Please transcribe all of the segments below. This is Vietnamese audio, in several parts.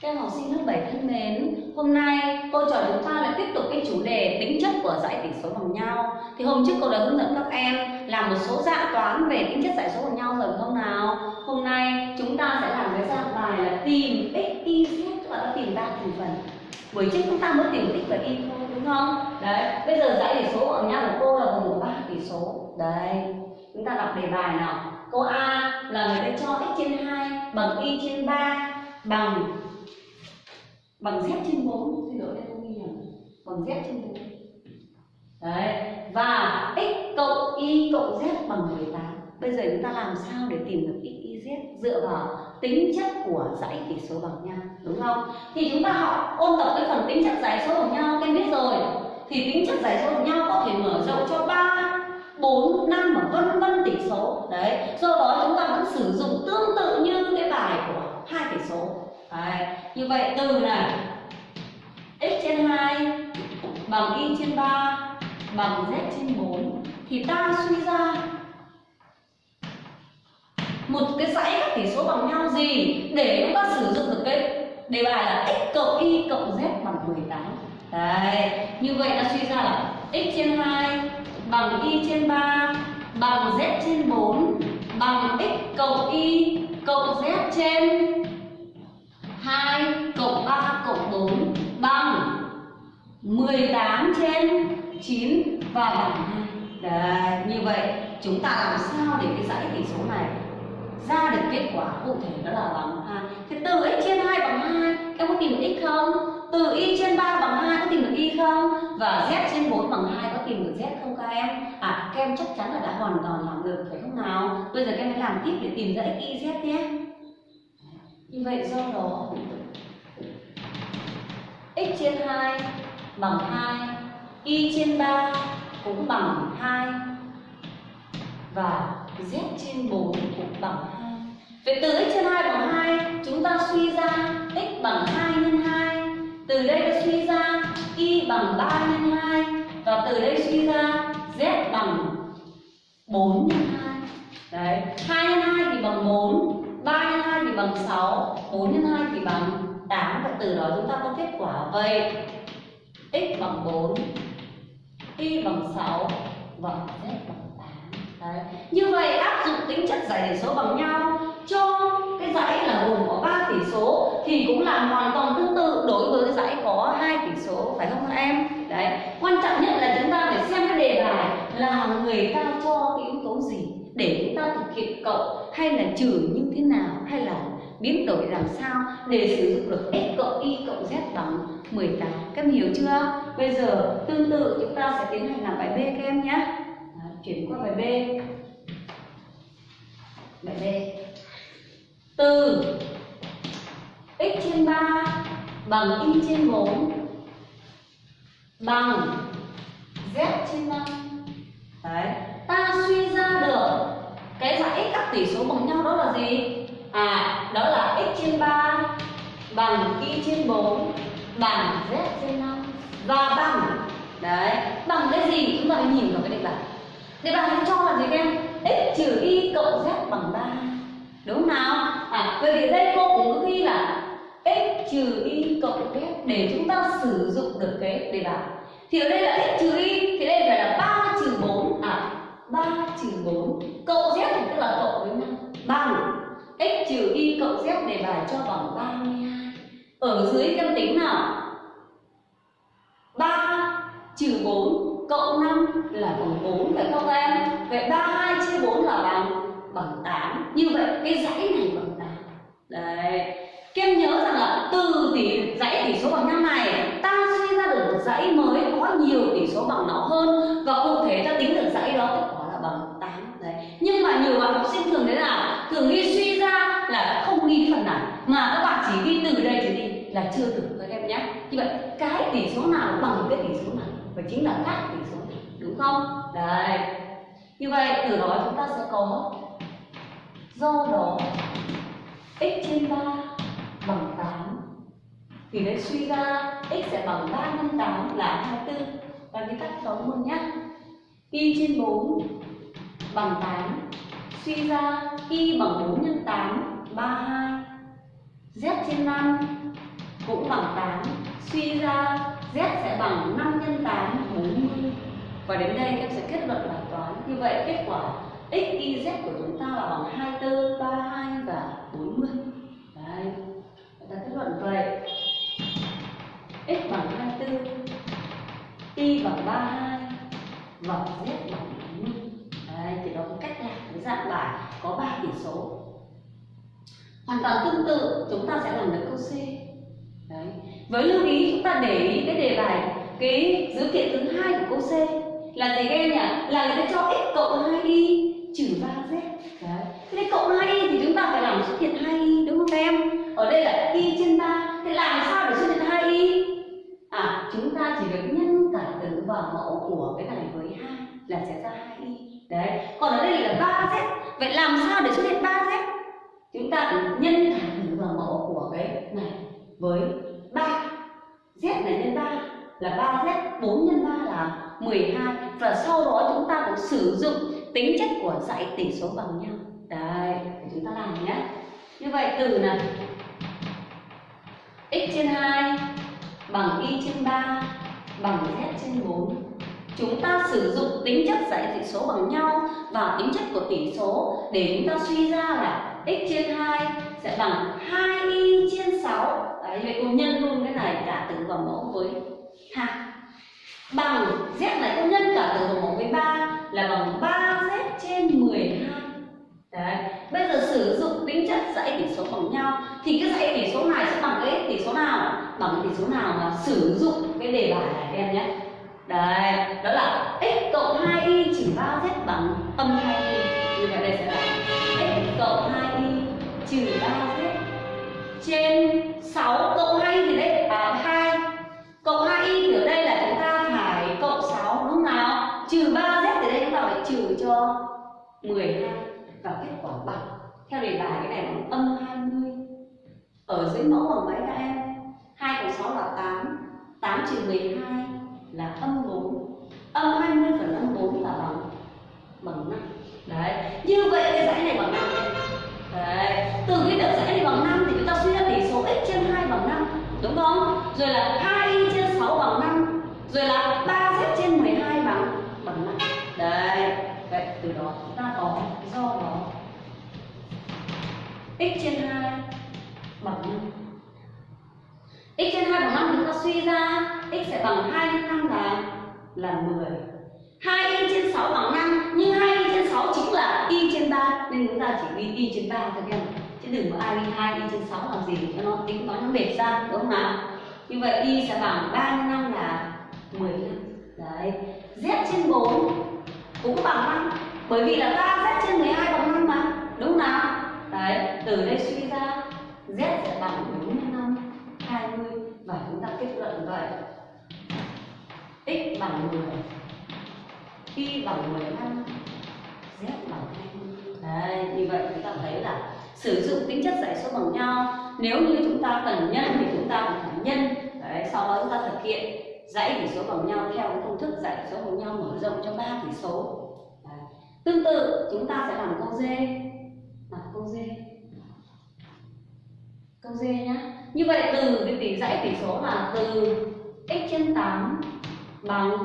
Các em học sinh lớp 7 thân mến, hôm nay cô trò chúng ta lại tiếp tục cái chủ đề tính chất của giải tỉ số bằng nhau. Thì hôm trước cô đã hướng dẫn các em làm một số dạng toán về tính chất giải số bằng nhau rồi không nào? Hôm nay chúng ta sẽ làm cái dạng bài là tìm x, y, z, các bạn đã tìm ba thành phần. Buổi trước chúng ta mới tìm x và y thôi đúng không? Đấy, bây giờ giải tỉ số bằng nhau của cô là gồm ba tỉ số. Đây, chúng ta đọc đề bài nào. Câu A là người ta cho x trên 2 bằng y trên 3 bằng bằng z trên 4 xin lỗi đây không ghi nhầm. Bằng z trên 4 đấy và x cộng y cộng z bằng 18 bây giờ chúng ta làm sao để tìm được x y z dựa vào tính chất của dãy tỉ số bằng nhau đúng không? Thì chúng ta học ôn tập cái phần tính chất dãy số bằng nhau em biết rồi. Thì tính chất dãy số bằng nhau có thể mở rộng cho 3 4, 5 và vân vân tỷ số. Đấy do đó chúng ta vẫn sử dụng tương tự như cái bài của hai tỷ số. Đấy. Như vậy từ này x trên 2 bằng y trên 3 bằng z trên 4 thì ta suy ra một cái dãy các tỷ số bằng nhau gì để chúng ta sử dụng được cái đề bài là x cộng y cộng z bằng 18 Đấy, như vậy ta suy ra là x trên 2 bằng y trên 3 bằng z trên 4 bằng x cộng y cộng z trên bằng 18 trên 9 và bằng 2 Đấy, như vậy chúng ta làm sao để cái dãy tỷ số này ra được kết quả cụ thể đó là bằng 2 Thì từ x trên 2 bằng 2 em có tìm được x không? Từ y trên 3 bằng 2 có tìm được y không? Và z trên 4 bằng 2 có tìm được z không các em? À các em chắc chắn là đã hoàn toàn làm được phải không nào? Bây giờ các em hãy làm tiếp để tìm ra x, y, z nhé Như vậy do đó x trên 2 bằng 2 y trên 3 cũng bằng 2 và z trên 4 cũng bằng 2 Vậy từ x trên 2 bằng 2 chúng ta suy ra x bằng 2 nhân 2 từ đây ta suy ra y bằng 3 nhân 2 và từ đây suy ra z bằng 4 nhân 2 Đấy, 2 nhân 2 thì bằng 4 3 nhân 2 thì bằng 6 4 nhân 2 thì bằng 8 và từ đó chúng ta có kết quả vậy x bằng 4 y bằng 6 và z bằng 8 Đấy. như vậy áp dụng tính chất giải tỉ số bằng nhau. Cho cái dãy là gồm có 3 tỷ số thì cũng làm hoàn toàn tương tự đối với cái dãy có hai tỷ số, phải không các em? Đấy. Quan trọng nhất là chúng ta phải xem cái đề bài là người ta cho cái yếu tố gì để chúng ta thực hiện cộng hay là trừ như thế nào? Hay là biến đổi làm sao để sử dụng được x cộng y cộng z bằng 18 các em hiểu chưa? Bây giờ tương tự, chúng ta sẽ tiến hành làm bài b các em nhé. Chuyển qua bài b. Bài b. Từ x trên 3 bằng y trên 4 bằng z trên 5 đấy, ta suy ra được cái dãy các tỷ số bằng nhau đó là gì? À, đó là x trên 3 bằng y trên 4 bằng z trên 5 và bằng đấy, bằng cái gì chúng ta phải nhìn vào cái đề bài. Đề bài nó cho là gì các em? x trừ y cộng z bằng 3. Đúng không nào? À, vậy thì đây cô cũng có ghi là x trừ y cộng z để chúng ta sử dụng được cái đề bài. Thì ở đây là x trừ y thì đây phải là 3 trừ 4 à 3 trừ 4 cộng z thì tức là cộng với 5 bằng x trừ y cộng z đề bài cho bằng 32 ở dưới em tính nào? 3 trừ 4 cộng 5 là bằng 4 phải không em? Vậy 32 chia 4 là bằng bằng 8 như vậy cái dãy này bằng 8 đấy. Các em nhớ rằng là từ tỷ dãy tỷ số bằng 5 này, ta suy ra được một dãy mới có nhiều tỷ số bằng nó hơn. Và cụ thể ta tính được dãy đó kết quả là bằng 8 đấy. Nhưng mà nhiều bạn học sinh thường thế nào? Thường ghi suy là đã không ghi phần nào. Mà các bạn chỉ ghi từ đây trở đi là chưa đủ các em nhé. Như vậy, cái tỷ số nào bằng cái tỷ số nào và chính là các tỷ số này, đúng không? Đấy như vậy, từ đó chúng ta sẽ có do đó x trên 3 bằng 8 thì đấy, suy ra x sẽ bằng 3 nhân 8 là 24 và cái tắt toán luôn nhé. Y trên 4 bằng 8 suy ra y bằng 4 nhân 8 32 z trên 5 cũng bằng 8 suy ra z sẽ bằng 5 nhân 8 40 và đến đây em sẽ kết luận bài toán như vậy, kết quả x y z của chúng ta là bằng 24 32 và 40 đấy ta kết luận vậy. x bằng 24 y bằng 32 và z bằng 40 đấy, thì đó có cách làm cái dạng bài có 3 tỷ số hoàn toàn tương tự, chúng ta sẽ làm được câu C. Đấy. Với lưu ý, chúng ta để ý cái đề bài, cái dữ kiện thứ hai của câu C. Là gì các em nhỉ? Là người ta cho x cộng 2y trừ 3z đấy. Thế cộng 2y thì chúng ta phải làm xuất hiện 2y đúng không các em? Ở đây là y trên 3 thế làm sao để xuất hiện 2y à chúng ta chỉ việc nhân cả tử và mẫu của cái này với 2 là sẽ ra 2y đấy. Còn ở đây là 3z vậy làm sao để xuất hiện 3z chúng ta phải nhân cả tử và mẫu của cái này với 3 z này nhân 3 là 3z 4 nhân 3 là 12 và sau đó chúng ta cũng sử dụng tính chất của dãy tỉ số bằng nhau. Đấy chúng ta làm nhé. Như vậy, từ này, x trên 2 bằng y trên 3 bằng z trên 4 chúng ta sử dụng tính chất dãy tỉ số bằng nhau và tính chất của tỉ số để chúng ta suy ra là x trên 2 sẽ bằng 2y trên 6 đấy, vậy cô nhân luôn cái này cả tử vào mẫu với 2 bằng z này, cô nhân cả tử vào mẫu với 3 là bằng 3z trên 12 đấy, bây giờ sử dụng tính chất dãy tỉ số bằng nhau, thì cái dãy tỉ số này sẽ bằng cái tỉ số nào? Bằng tỉ số nào mà sử dụng cái đề bài này em nhé. Đấy, đó là x cộng 2y trừ 3z bằng âm 2y như vậy đây sẽ là x trừ 3z trên 6 cộng 2 thì đây là 2 cộng 2y thì ở đây là chúng ta phải cộng 6 đúng không nào? Trừ 3z thì đây chúng ta phải trừ cho 12 và kết quả bằng. Theo đề bài, cái này bằng âm 20 ở dưới mẫu bằng mấy các em 2 cộng 6 là 8 8 trừ 12 là âm 4 âm 20 phần âm 4 là bằng bằng 5 đấy, như vậy cái dãy này bằng 5 đấy. Từ cái việc dãy này bằng 5 thì chúng ta suy ra tỷ số x trên 2 bằng 5 đúng không? Rồi là 2y trên 6 bằng 5 rồi là 3z trên 12 bằng bằng 5 đấy. Vậy từ đó chúng ta có do đó x trên 2 bằng 5 x trên 2 bằng 5 chúng ta suy ra x sẽ bằng 2 nhân 5 là là 10 2y trên 6 bằng 5 nhưng 2 6 chính là y trên 3 nên chúng ta chỉ ghi y trên 3 thôi em chứ đừng có ai ghi 2 y trên 6 làm gì, cho nó tính toán nó mệt ra, đúng không nào như vậy y sẽ bằng 3 nhân 5 là 15 đấy. Z trên 4 cũng bằng 5 bởi vì là 3z trên 12 bằng 5 mà, đúng không nào đấy, từ đây suy ra, z sẽ bằng 45 20 và chúng ta kết luận vậy. X bằng 10 y bằng 15 đấy, như vậy chúng ta thấy là sử dụng tính chất dãy số bằng nhau. Nếu như chúng ta cần nhân thì chúng ta cũng phải nhân. Đấy, sau đó chúng ta thực hiện dãy tỉ số bằng nhau theo công thức dãy số bằng nhau mở rộng cho ba tỉ số. Đấy. tương tự, chúng ta sẽ làm câu d. Làm câu d. Câu d nhá. Như vậy từ cái tỉ dãy tỉ số là từ x trên 8 bằng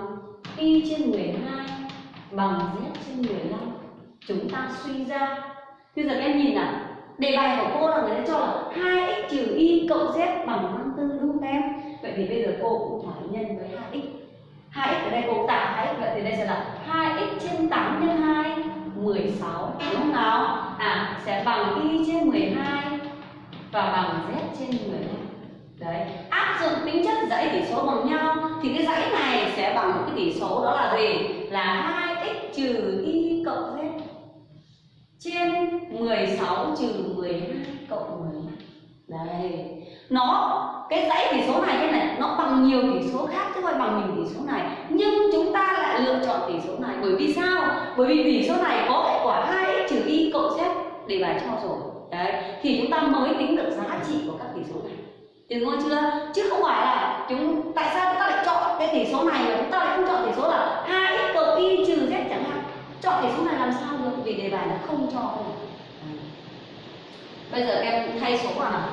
y trên 12 bằng z trên 15 chúng ta suy ra. Bây giờ các em nhìn nào. Đề bài của cô là người ta cho là 2x trừ y cộng z bằng 54 đúng không em? Vậy thì bây giờ cô cũng phải nhân với 2x 2x ở đây cô tạo 2x vậy thì đây sẽ là 2x trên 8 nhân 2 16 đúng không nào? À sẽ bằng y trên 12 và bằng z trên 12 đấy, áp dụng tính chất dãy tỉ số bằng nhau. Thì cái dãy này sẽ bằng một cái tỉ số đó là gì? Là 2x trừ y cộng z trên 16 trừ 12 cộng 12 đây nó, cái dãy tỷ số này thế này, nó bằng nhiều tỷ số khác chứ không phải bằng mình tỷ số này. Nhưng chúng ta lại lựa chọn tỷ số này. Bởi vì sao? Bởi vì tỷ số này có kết quả 2x trừ y cộng z đề bài cho rồi. Đấy. Thì chúng ta mới tính được giá trị của các tỷ số này. Được ngon chưa? Chứ không phải là chúng, tại sao chúng ta lại chọn cái tỷ số này mà chúng ta lại không chọn tỷ số là 2x cộng y trừ z chẳng hạn. Chọn tỷ số này làm sao được vì đề bài nó không cho không Bây giờ em thay số vào nào.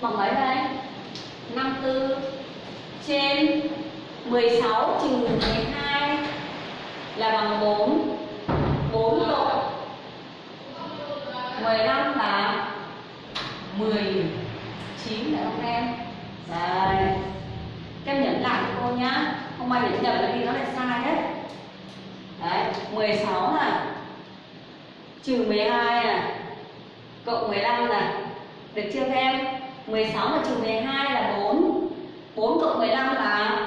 bằng mấy đây 54 trên 16 trừ 12 là bằng 4 4 cộng 15 là 19 phải không em? Đây Các em nhấn lại cho cô nhá Không ai nhấn nhầm là vì nó lại sai hết. Đấy 16 này. Trừ 12 này. Cộng 15 này. Được chưa các em? 16 mà trừ 12 là 4 4 cộng 15 là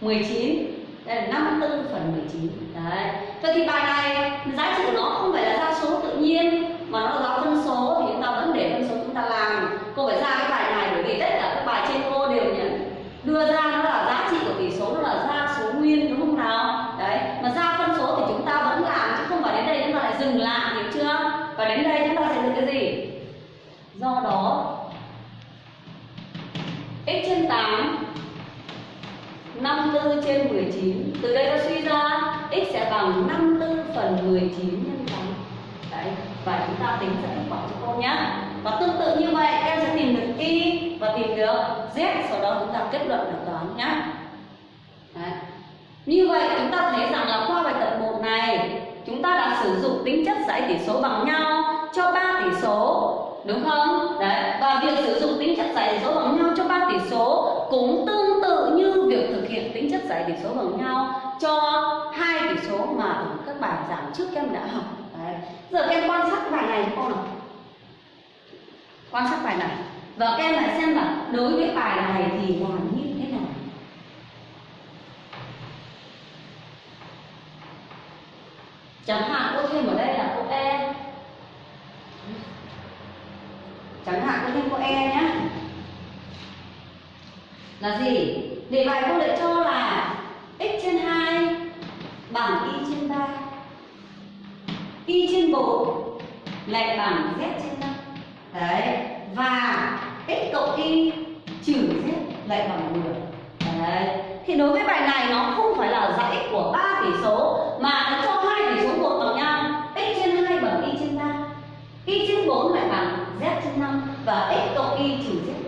19 Đây là 54 phần 19 Đấy. Vậy thì bài này, giá trị của nó không phải là ra số tự nhiên, Mà nó là giáo phân số thì chúng ta vẫn để phân số chúng ta làm Cô phải ra cái bài này bởi vì tất cả các bài trên cô đều nhận Đưa ra nó là giá trị của tỷ số nó là ra số nguyên đúng không nào Đấy Mà ra phân số thì chúng ta vẫn làm chứ không phải đến đây chúng ta lại dừng lại hiểu chưa Và đến đây chúng ta sẽ được cái gì Do đó x trên 8 54 trên 19 Từ đây ta suy ra x sẽ bằng 54 phần 19 nhân 8 Đấy, và chúng ta tính ra kết quả cho cô nhé Và tương tự như vậy em sẽ tìm được y và tìm được z. Sau đó chúng ta kết luận được toán nhé Đấy. Như vậy chúng ta thấy rằng là qua bài tập 1 này Chúng ta đã sử dụng tính chất giải tỷ số bằng nhau cho ba tỷ số đúng không? Đấy, và việc sử dụng tính chất giải số bằng nhau cho ba tỷ số cũng tương tự như việc thực hiện tính chất giải tỷ số bằng nhau cho hai tỷ số mà ở các bài giảng trước em đã học. Đấy. Giờ các em quan sát bài này không con nào. Quan sát bài này và các em lại xem là đối với bài này thì làm như thế nào. Chẳng hạn cô thêm ở đây là cô E chẳng hạn cô thêm cô e nhé là gì? Để bài cô lại cho là x trên 2 bằng y trên 3 y trên 4 lại bằng z trên 5 đấy, và x cộng y trừ z lại bằng 10 đấy, thì đối với bài này nó không phải là dãy của ba tỷ số, mà nó cho hai tỷ số buộc bằng nhau. X trên 2 bằng y trên 3 y trên 4 lại bằng z trên 5 và x cộng y trừ z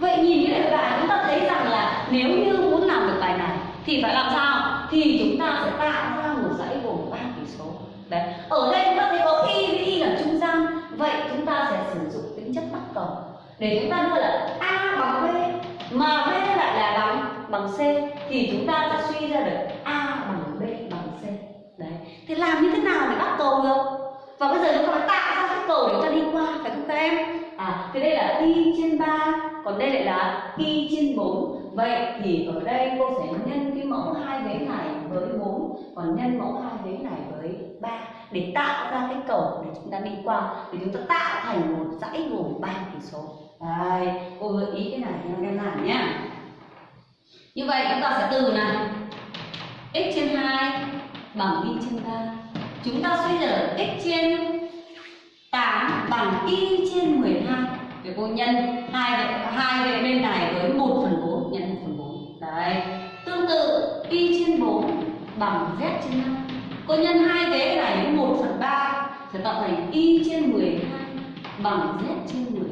Vậy nhìn cái đề bài chúng ta thấy rằng là nếu như muốn làm được bài này, thì phải làm sao? Thì chúng ta sẽ tạo ra một dãy gồm ba tỷ số. Đấy. Ở đây chúng ta thấy có y với y là trung gian. Vậy chúng ta sẽ sử dụng tính chất bắt cầu để chúng ta đưa là a bằng b, mà b lại là bằng bằng c, thì chúng ta sẽ suy ra được a bằng b bằng c. Đấy. Thì làm như thế nào để bắt cầu được? và bây giờ chúng ta phải tạo ra cái cầu để chúng ta đi qua, phải không các em à thì đây là pi trên 3 còn đây lại là pi trên 4 vậy thì ở đây cô sẽ nhân cái mẫu hai vế này với 4 còn nhân mẫu hai vế này với 3 để tạo ra cái cầu để chúng ta đi qua, để chúng ta tạo thành một dãy gồm 3 tỷ số. Đây, cô gợi ý cái này cho các em làm nhá. Như vậy chúng ta sẽ từ này, x trên 2 bằng y trên 3 chúng ta suy ra x trên bằng y trên 12 để cô nhân, hai về hai về bên này với 1 phần 4 nhân 1 phần 4 đấy. Tương tự, y trên 4 bằng z trên 5 cô nhân hai vế này với 1 phần 3 sẽ tạo thành y trên 12 bằng z trên 12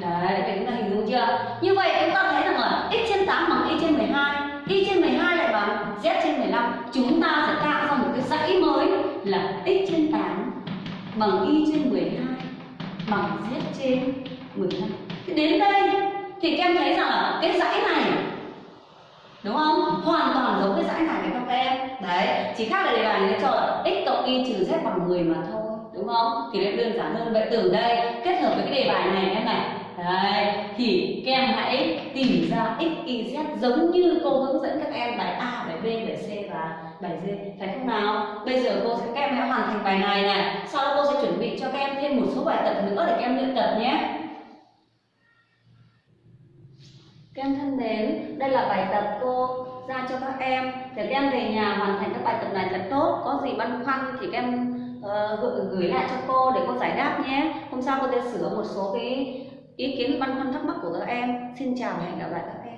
đấy vậy chúng ta hình dung chưa? Như vậy chúng ta thấy rằng là x trên 8 bằng y trên 12 y trên 12 lại bằng z trên 15 chúng ta sẽ tạo ra một cái dãy mới là x trên 8 bằng y trên 12 bằng z trên 15 thì đến đây thì các em thấy rằng là cái dãy này, đúng không? Hoàn toàn giống cái dãy này với các em. Đấy, chỉ khác là đề bài nó cho là x cộng y trừ z bằng 10 mà thôi, đúng không? Thì nó đơn giản hơn. Vậy từ đây kết hợp với cái đề bài này em này. Đấy, thì các em hãy tìm ra x, y, z giống như cô hướng dẫn các em bài A, bài B, bài C và bài D. Phải không nào? Bây giờ cô sẽ các em hãy hoàn thành bài này này. Sau đó cô sẽ chuẩn bị cho các em thêm một số bài tập nữa để các em luyện tập nhé. Các em thân mến, đây là bài tập cô ra cho các em. Để các em về nhà hoàn thành các bài tập này thật tốt Có gì băn khoăn thì các em uh, gửi, gửi lại cho cô để cô giải đáp nhé. Hôm sau cô sẽ sửa một số cái ý kiến băn khoăn thắc mắc của các em, xin chào và hẹn gặp lại các em.